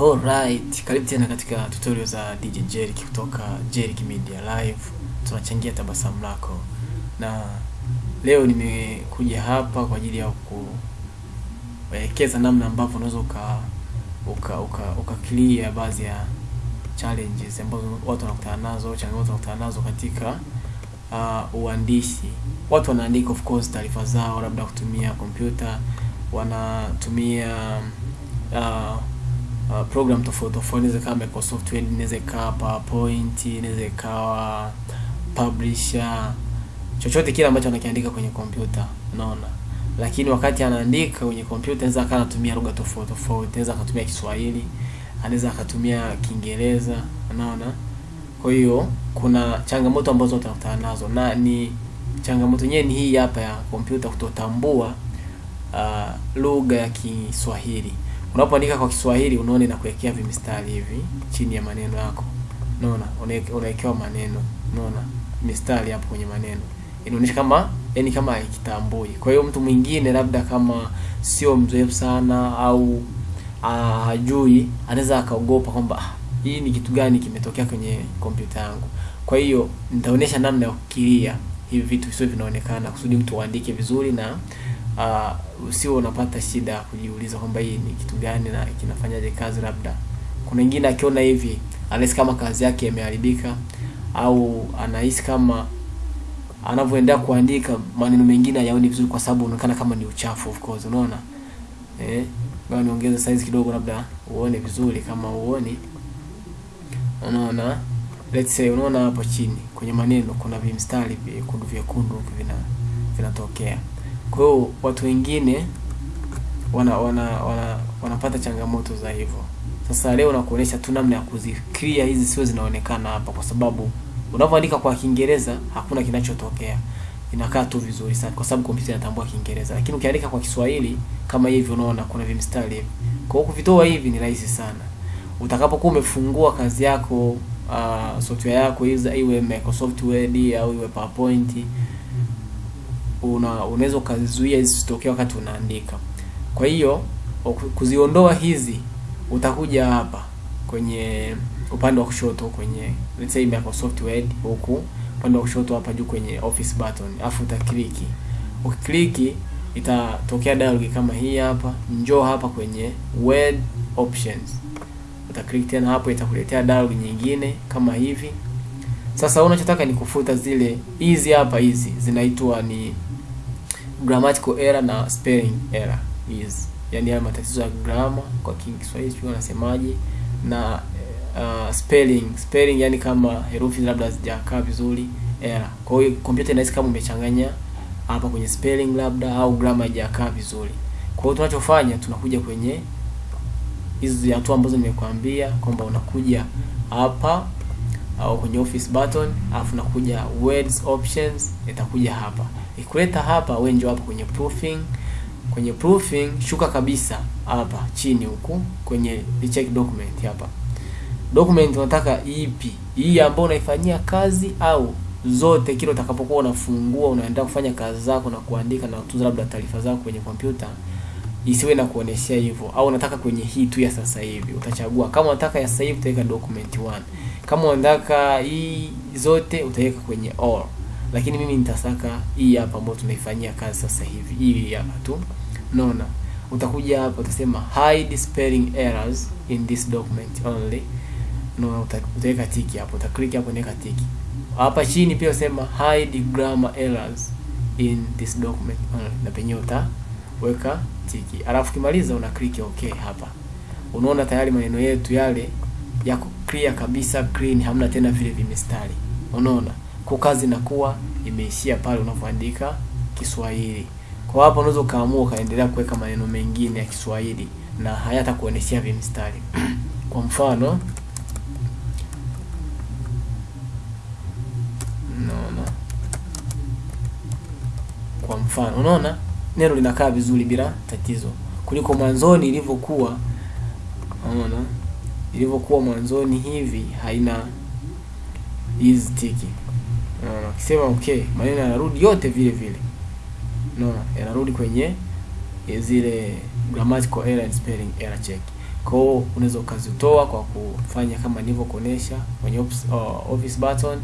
Alright, karibu tena katika tutorial za DJ Jerick kutoka Jerick Media Live. Tunachangia tabasamu lako. Na leo nimekuja hapa kwa ajili ya kuelekeza namna ambavyo unaweza uka uka uka, uka clear baadhi ya challenges ambazo watu wanakutana nazo, changamoto wanakutana nazo katika uh, uandishi. Watu wanaandika of course taarifa zao labda kutumia kompyuta, wanatumia uh, uh, program tofauti tofauti, inaweza ikawa Microsoft Word, inaweza ikawa PowerPoint, inaweza ikawa Publisher, chochote kile ambacho anakiandika kwenye kompyuta, unaona. Lakini wakati anaandika kwenye kompyuta, anaweza akawa anatumia lugha tofauti tofauti, anaweza akatumia Kiswahili, anaweza akatumia Kiingereza, unaona. Kwa hiyo kuna changamoto ambazo utakutana nazo, na ni changamoto yenyewe ni hii hapa ya kompyuta kutotambua uh, lugha ya Kiswahili. Unapoandika kwa Kiswahili unaona inakuwekea vimistari hivi chini ya maneno yako. Unaona? Unawekewa maneno. Unaona? Mistari hapo kwenye maneno. Inaonyesha kama yani kama haikitambui. Kwa hiyo mtu mwingine labda kama sio mzoefu sana au hajui anaweza akaogopa kwamba ah, hii ni kitu gani kimetokea kwenye kompyuta yangu. Kwa hiyo nitaonyesha namna ya kukilia hivi vitu visio vinaonekana kusudi mtu aandike vizuri na uh, sio unapata shida ya kujiuliza kwamba hii ni kitu gani na kinafanyaje kazi. Labda kuna wengine akiona hivi anahisi kama kazi yake imeharibika, au anahisi kama anavyoendelea kuandika maneno mengine hayaoni vizuri, kwa sababu unaonekana kama ni uchafu. Of course, unaona eh, ngoja niongeze size kidogo, labda uone vizuri. Kama uoni, unaona let's say, unaona hapo chini kwenye maneno kuna vimstari vyekundu vyekundu vina vinatokea kwa hiyo watu wengine wana wana wana wanapata changamoto za hivyo. Sasa leo nakuonyesha tu namna ya kuziclear hizi sio zinaonekana hapa, kwa sababu unapoandika kwa Kiingereza hakuna kinachotokea, inakaa tu vizuri sana, kwa sababu kompyuta inatambua Kiingereza. Lakini ukiandika kwa Kiswahili kama hivi, unaona kuna vimstari hivi. Kwa hiyo kuvitoa hivi ni rahisi sana. Utakapokuwa umefungua kazi yako, uh, software yako iwe Microsoft Word au iwe PowerPoint una unaweza ukazizuia zisitokee wakati unaandika. Kwa hiyo kuziondoa hizi, utakuja hapa kwenye upande wa kushoto kwenye let's say Microsoft Word, huku upande wa kushoto hapa juu kwenye office button, afu utakliki. Ukikliki itatokea dialog kama hii hapa. Njoo hapa kwenye Word options, utaklik tena hapo, itakuletea dialog nyingine kama hivi. Sasa unachotaka ni kufuta zile hizi hapa, hizi zinaitwa ni grammatical error na spelling error hizi, yani haya matatizo ya grammar kwa Kiswahili sio wanasemaje, na uh, spelling spelling, yani kama herufi labda zijakaa vizuri error. Kwa hiyo kompyuta inahisi kama umechanganya hapa kwenye spelling labda au grammar haijakaa vizuri. Kwa hiyo tunachofanya tunakuja kwenye hizi hatua ambazo nimekuambia kwamba unakuja hapa au kwenye office button, alafu nakuja words options, itakuja hapa. Ikuleta hapa, wewe njoo hapa kwenye proofing. Kwenye proofing shuka kabisa hapa chini huku kwenye check document hapa. Document unataka ipi? Hii ambayo unaifanyia kazi au zote, kile utakapokuwa unafungua unaenda kufanya kazi zako na kuandika na kutunza labda taarifa zako kwenye kompyuta isiwe na kuoneshea hivyo, au unataka kwenye hii tu ya sasa hivi, utachagua. Kama unataka ya sasa hivi utaweka document 1 kama unataka hii zote utaweka kwenye all, lakini mimi nitasaka hii hapa ambayo tunaifanyia kazi sasa hivi, hii hapa tu. Unaona, utakuja hapa utasema hide spelling errors in this document only. Unaona, utaweka tiki hapo, utaklik hapo, naweka tiki hapa chini. Pia usema hide grammar errors in this document only, na penyewe utaweka tiki, alafu kimaliza una click okay. Hapa unaona tayari maneno yetu yale yako clear kabisa, clean, hamna tena vile vimistari. Unaona, kwa kazi inakuwa imeishia pale unapoandika Kiswahili. Kwa hapo unaweza kaamua ukaendelea kuweka maneno mengine ya Kiswahili na hayata kuoneshea vimistari kwa mfano, kwa mfano, unaona neno linakaa vizuri bila tatizo kuliko mwanzoni ilivyokuwa. Unaona ilivyokuwa mwanzoni hivi haina hizi tiki. Unaona, ukisema okay, maneno yanarudi yote vile vile. Unaona, yanarudi kwenye zile grammatical error and spelling error check. Kwa hiyo unaweza ukazitoa kwa kufanya kama nilivyokuonesha kwenye uh, office button,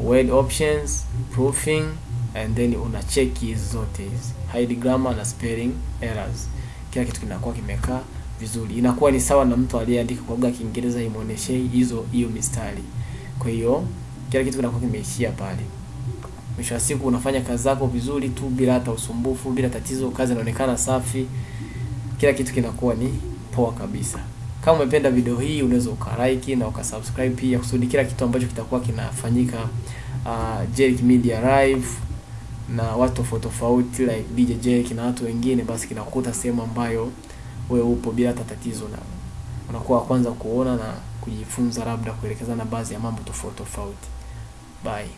word options, proofing and then una check hizi zote hizi hide grammar na spelling errors. Kila kitu kinakuwa kimekaa vizuri, inakuwa ni sawa na mtu aliyeandika kwa lugha ya Kiingereza imuoneshe hizo hiyo mistari. Kwa hiyo kila kitu kinakuwa kimeishia pale. Mwisho wa siku unafanya kazi zako vizuri tu bila hata usumbufu, bila tatizo, kazi inaonekana safi, kila kitu kinakuwa ni poa kabisa. Kama umependa video hii unaweza ukalike na ukasubscribe pia, kusudi kila kitu ambacho kitakuwa kinafanyika uh, Jerick Media Live na watu tofauti tofauti like DJ Jake na watu wengine, basi kinakuta sehemu ambayo wewe upo bila hata tatizo, na unakuwa wa kwanza kuona na kujifunza, labda kuelekezana baadhi ya mambo tofauti tofauti. Bye.